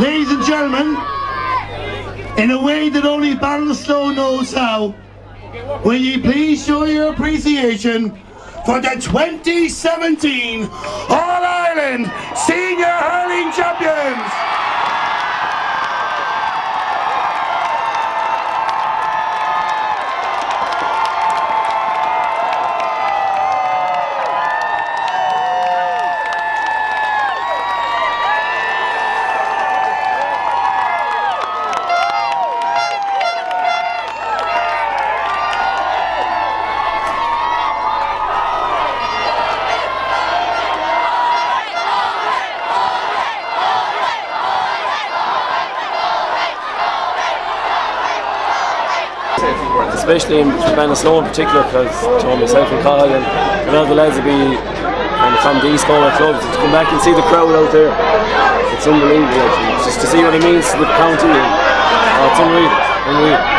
Ladies and gentlemen, in a way that only Ballinasloe knows how, will you please show your appreciation for the 2017 All-Ireland Senior Hurling Champions! Especially in Ballinasloe in particular because know, myself and Kyle and a lot of the lads will be of from these smaller clubs to come back and see the crowd out there it's unbelievable actually. just to see what it means to the county and, oh, it's unreal, unreal.